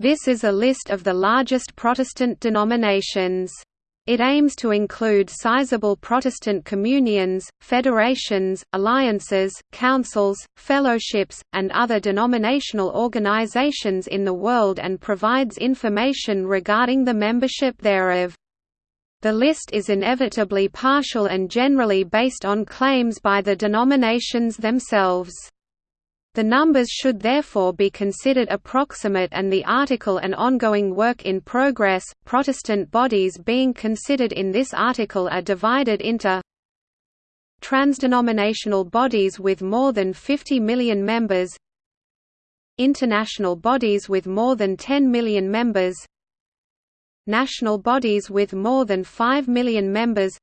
This is a list of the largest Protestant denominations. It aims to include sizable Protestant communions, federations, alliances, councils, fellowships, and other denominational organizations in the world and provides information regarding the membership thereof. The list is inevitably partial and generally based on claims by the denominations themselves. The numbers should therefore be considered approximate and the article an ongoing work in progress. Protestant bodies being considered in this article are divided into transdenominational bodies with more than 50 million members, international bodies with more than 10 million members, national bodies with more than 5 million members,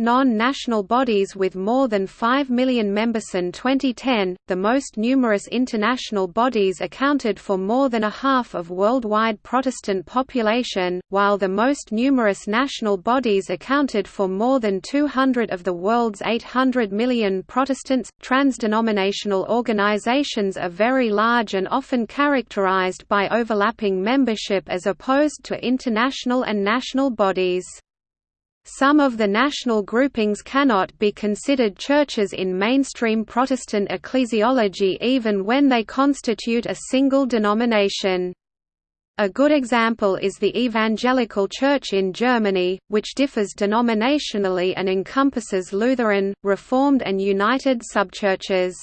non-national bodies with more than 5 million members. In 2010, the most numerous international bodies accounted for more than a half of worldwide Protestant population, while the most numerous national bodies accounted for more than 200 of the world's 800 million Protestants. Transdenominational organizations are very large and often characterized by overlapping membership as opposed to international and national bodies. Some of the national groupings cannot be considered churches in mainstream Protestant ecclesiology even when they constitute a single denomination. A good example is the Evangelical Church in Germany, which differs denominationally and encompasses Lutheran, Reformed and United subchurches.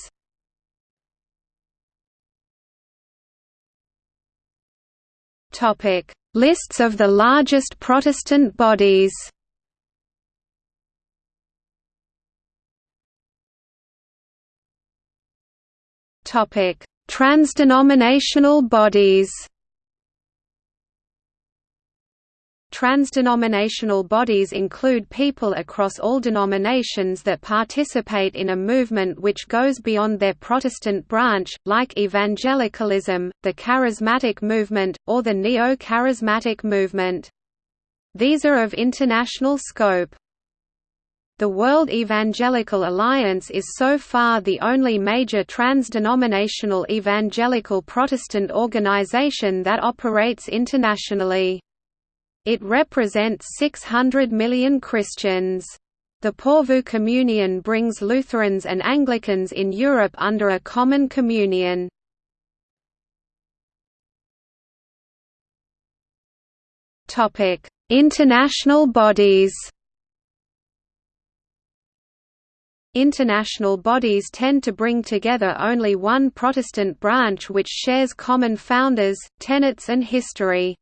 Lists of the largest Protestant bodies Topic: Transdenominational bodies. Transdenominational bodies include people across all denominations that participate in a movement which goes beyond their Protestant branch, like evangelicalism, the Charismatic movement, or the Neo-Charismatic movement. These are of international scope. The World Evangelical Alliance is so far the only major trans-denominational evangelical Protestant organization that operates internationally. It represents 600 million Christians. The Porvoo Communion brings Lutherans and Anglicans in Europe under a common communion. International bodies International bodies tend to bring together only one Protestant branch which shares common founders, tenets and history.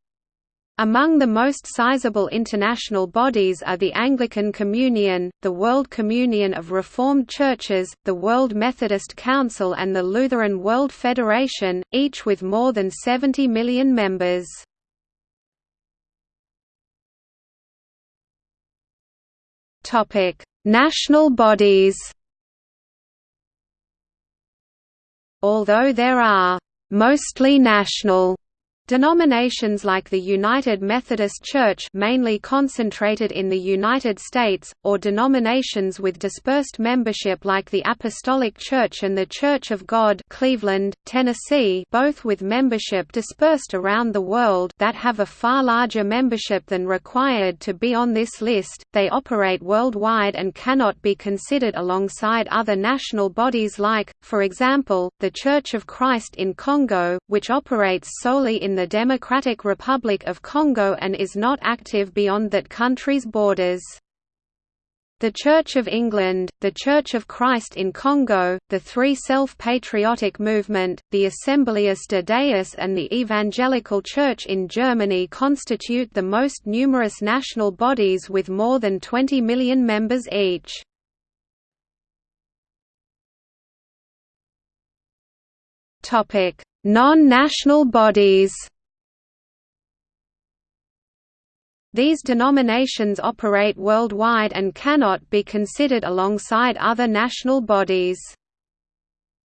Among the most sizable international bodies are the Anglican Communion, the World Communion of Reformed Churches, the World Methodist Council and the Lutheran World Federation, each with more than 70 million members. National bodies. Although there are «mostly national» Denominations like the United Methodist Church mainly concentrated in the United States, or denominations with dispersed membership like the Apostolic Church and the Church of God Cleveland, Tennessee both with membership dispersed around the world that have a far larger membership than required to be on this list, they operate worldwide and cannot be considered alongside other national bodies like, for example, the Church of Christ in Congo, which operates solely in the Democratic Republic of Congo and is not active beyond that country's borders. The Church of England, the Church of Christ in Congo, the Three Self-Patriotic Movement, the Assemblies de Deus and the Evangelical Church in Germany constitute the most numerous national bodies with more than 20 million members each. Non-national bodies These denominations operate worldwide and cannot be considered alongside other national bodies.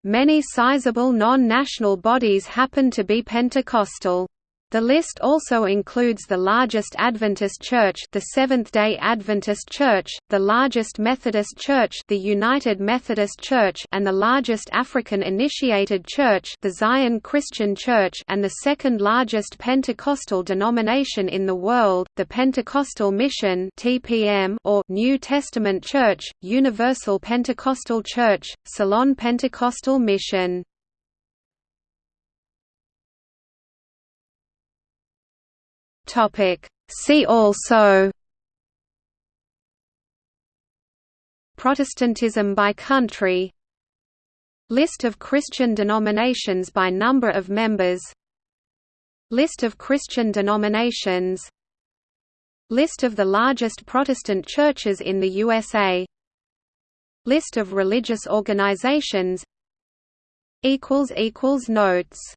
Many sizable non-national bodies happen to be Pentecostal. The list also includes the largest Adventist church the Seventh-day Adventist Church, the largest Methodist church the United Methodist Church and the largest African initiated church the Zion Christian Church and the second largest Pentecostal denomination in the world, the Pentecostal Mission TPM or New Testament Church, Universal Pentecostal Church, Ceylon Pentecostal Mission. Topic. See also Protestantism by country List of Christian denominations by number of members List of Christian denominations List of the largest Protestant churches in the USA List of religious organizations Notes